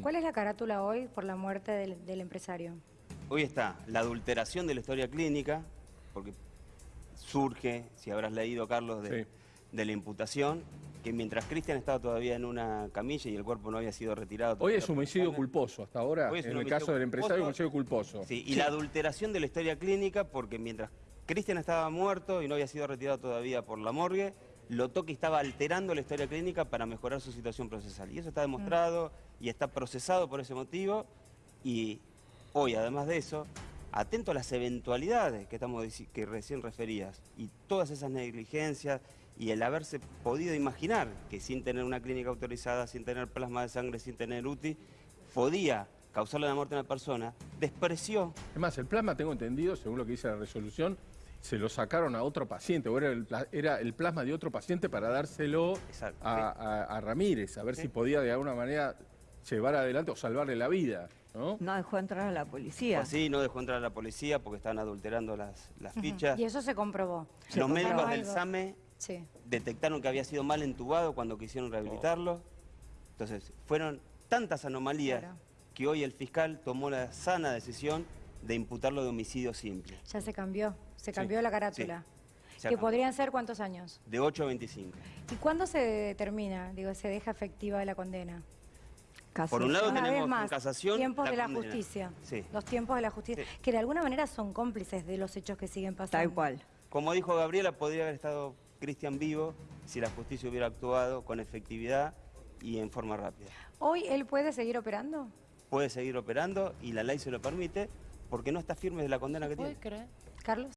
¿Cuál es la carátula hoy por la muerte del, del empresario? Hoy está la adulteración de la historia clínica, porque surge, si habrás leído, Carlos, de, Sí. de la imputación, que mientras Cristian estaba todavía en una camilla y el cuerpo no había sido retirado... Hoy es por homicidio culposo, hasta ahora, Hoy es en un el caso del empresario, culposo. homicidio culposo. Sí, y la adulteración de la historia clínica, porque mientras Cristian estaba muerto y no había sido retirado todavía por la morgue, Lotoki estaba alterando la historia clínica para mejorar su situación procesal. Y eso está demostrado y está procesado por ese motivo. Y hoy, además de eso, atento a las eventualidades que, estamos, que recién referías y todas esas negligencias y el haberse podido imaginar que sin tener una clínica autorizada, sin tener plasma de sangre, sin tener UTI, podía causarle la muerte a una persona, despreció Es más, el plasma, tengo entendido, según lo que dice la resolución, se lo sacaron a otro paciente, o era el, era el plasma de otro paciente para dárselo Exacto, a, sí. a- a Ramírez, a ver Sí. si podía de alguna manera llevar adelante o salvarle la vida, ¿no? No dejó entrar a la policía. Así no dejó entrar a la policía porque estaban adulterando las, las fichas. Y eso se comprobó. Se Los comprobó médicos del. SAME Sí. detectaron que había sido mal entubado cuando quisieron rehabilitarlo. Entonces, fueron tantas anomalías Claro. que hoy el fiscal tomó la sana decisión de imputarlo de homicidio simple, Ya se cambió. Se cambió la carátula. Se Que podrían ser cuántos años. de 8 a 25. ¿Y cuándo se determina, digo, se deja efectiva la condena? Casi. Por un lado Una tenemos vez más, casación tiempos la de la condena. justicia. Sí. Los tiempos de la justicia. Sí. Que de alguna manera son cómplices de los hechos que siguen pasando. Tal cual. Como dijo Gabriela, podría haber estado Cristian vivo si la justicia hubiera actuado con efectividad y en forma rápida. ¿Hoy él puede seguir operando? Puede seguir operando y la ley se lo permite porque no está firme de la condena que tiene. Carlos.